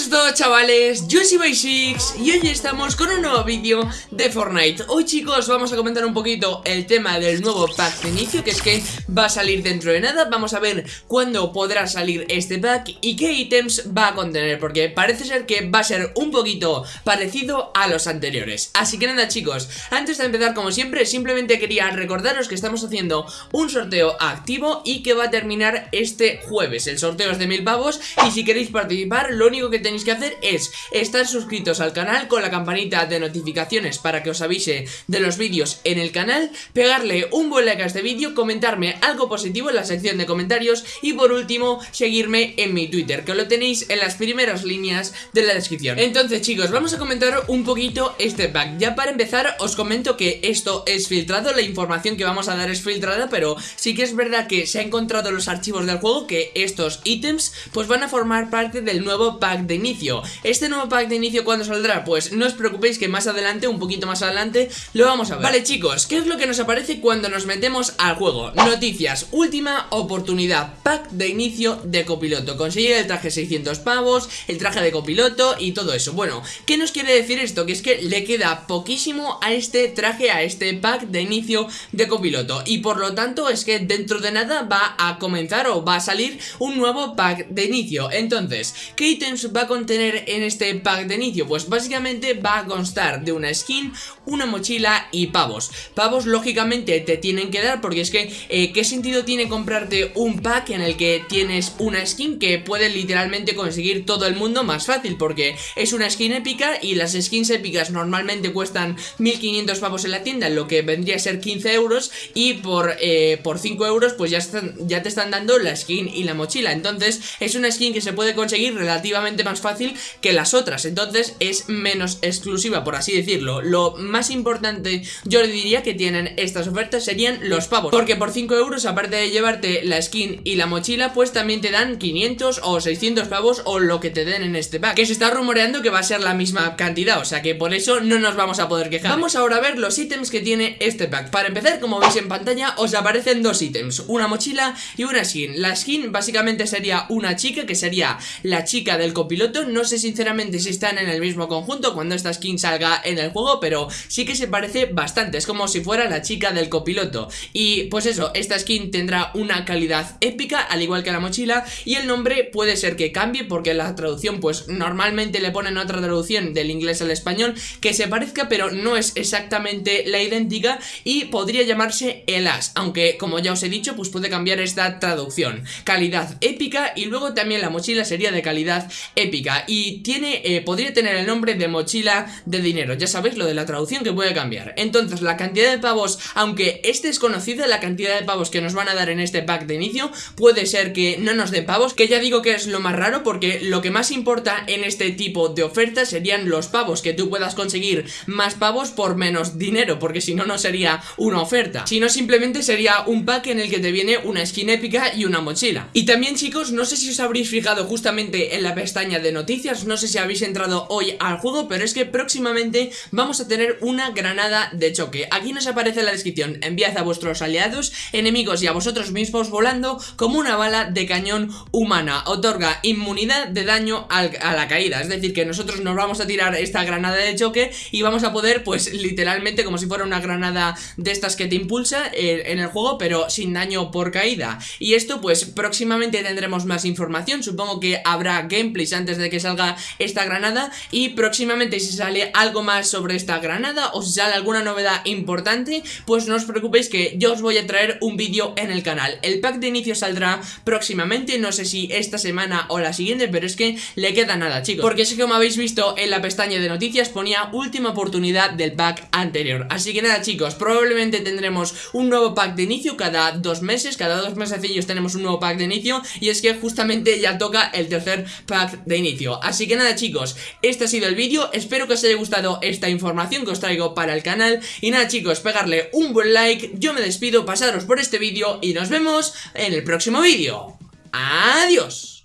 buenas a todos chavales, yo soy Basics y hoy estamos con un nuevo vídeo de Fortnite. Hoy chicos vamos a comentar un poquito el tema del nuevo pack de inicio que es que va a salir dentro de nada. Vamos a ver cuándo podrá salir este pack y qué ítems va a contener Porque parece ser que va a ser un poquito parecido a los anteriores. Así que nada chicos, antes de empezar como siempre simplemente quería recordaros que estamos haciendo un sorteo activo y que va a terminar este jueves. El sorteo es de mil pavos y si queréis participar lo único que tenéis que hacer es estar suscritos al canal con la campanita de notificaciones para que os avise de los vídeos en el canal, pegarle un buen like a este vídeo, comentarme algo positivo en la sección de comentarios y por último seguirme en mi Twitter, que lo tenéis en las primeras líneas de la descripción. Entonces chicos, vamos a comentar un poquito este pack. Ya para empezar os comento que esto es filtrado, la información que vamos a dar es filtrada, pero sí que es verdad que se han encontrado los archivos del juego que estos ítems pues van a formar parte del nuevo pack de inicio Este nuevo pack de inicio ¿cuándo saldrá? Pues no os preocupéis que más adelante, un poquito más adelante Lo vamos a ver Vale chicos, ¿qué es lo que nos aparece cuando nos metemos al juego? Noticias, última oportunidad Pack de inicio de copiloto Conseguir el traje 600 pavos El traje de copiloto y todo eso Bueno, ¿qué nos quiere decir esto? Que es que le queda poquísimo a este traje A este pack de inicio de copiloto Y por lo tanto es que dentro de nada va a comenzar o va a salir un nuevo pack de inicio Entonces, ¿qué ítem va a contener en este pack de inicio? Pues básicamente va a constar de una skin, una mochila y pavos Pavos lógicamente te tienen que dar porque es que eh, ¿qué sentido tiene comprarte un pack en el que tienes una skin que puede literalmente conseguir todo el mundo más fácil? Porque es una skin épica y las skins épicas normalmente cuestan 1500 pavos en la tienda, lo que vendría a ser 15 euros y por, eh, por 5 euros pues ya, están, ya te están dando la skin y la mochila Entonces es una skin que se puede conseguir relativamente más fácil que las otras. Entonces es menos exclusiva por así decirlo. Lo más importante yo diría que tienen estas ofertas serían los pavos. Porque por 5 euros aparte de llevarte la skin y la mochila Pues también te dan 500 o 600 pavos o lo que te den en este pack. Que se está rumoreando que va a ser la misma cantidad O sea que por eso no nos vamos a poder quejar. Vamos ahora a ver los ítems que tiene este pack. Para empezar como veis en pantalla os aparecen dos ítems Una mochila y una skin. La skin básicamente sería una chica que sería la chica del copiloto No sé sinceramente si están en el mismo conjunto cuando esta skin salga en el juego Pero sí que se parece bastante, es como si fuera la chica del copiloto. Y pues eso, esta skin tendrá una calidad épica al igual que la mochila Y el nombre puede ser que cambie porque la traducción pues normalmente le ponen otra traducción del inglés al español Que se parezca pero no es exactamente la idéntica Y podría llamarse el as Aunque como ya os he dicho pues puede cambiar esta traducción. Calidad épica y luego también la mochila sería de calidad épica y tiene, eh, podría tener el nombre de mochila de dinero, ya sabéis lo de la traducción que puede cambiar. Entonces la cantidad de pavos, aunque es desconocida la cantidad de pavos que nos van a dar en este pack de inicio, puede ser que no nos den pavos, que ya digo que es lo más raro porque lo que más importa en este tipo de ofertas serían los pavos, que tú puedas conseguir más pavos por menos dinero, porque si no, no sería una oferta, sino simplemente sería un pack en el que te viene una skin épica y una mochila. Y también chicos, no sé si os habréis fijado justamente en la pestaña de noticias. No sé si habéis entrado hoy al juego Pero es que próximamente vamos a tener una granada de choque. Aquí nos aparece en la descripción. Enviad a vuestros aliados, enemigos y a vosotros mismos volando Como una bala de cañón humana. Otorga inmunidad de daño a la caída. Es decir, que nosotros nos vamos a tirar esta granada de choque Y vamos a poder, pues literalmente como si fuera una granada de estas que te impulsa eh, En el juego, pero sin daño por caída. Y esto pues próximamente tendremos más información. Supongo que habrá gameplays antes de que salga esta granada. Y próximamente si sale algo más sobre esta granada o si sale alguna novedad importante pues no os preocupéis que yo os voy a traer un vídeo en el canal. El pack de inicio saldrá próximamente no sé si esta semana o la siguiente pero es que le queda nada chicos. Porque es que como habéis visto en la pestaña de noticias ponía última oportunidad del pack anterior. Así que nada chicos probablemente tendremos un nuevo pack de inicio cada dos meses. Cada dos mesecillos tenemos un nuevo pack de inicio. Y es que justamente ya toca el tercer pack de inicio. Así que nada chicos, este ha sido el vídeo. Espero que os haya gustado esta información que os traigo para el canal. Y nada chicos, pegarle un buen like. Yo me despido, pasaros por este vídeo Y nos vemos en el próximo vídeo. ¡Adiós!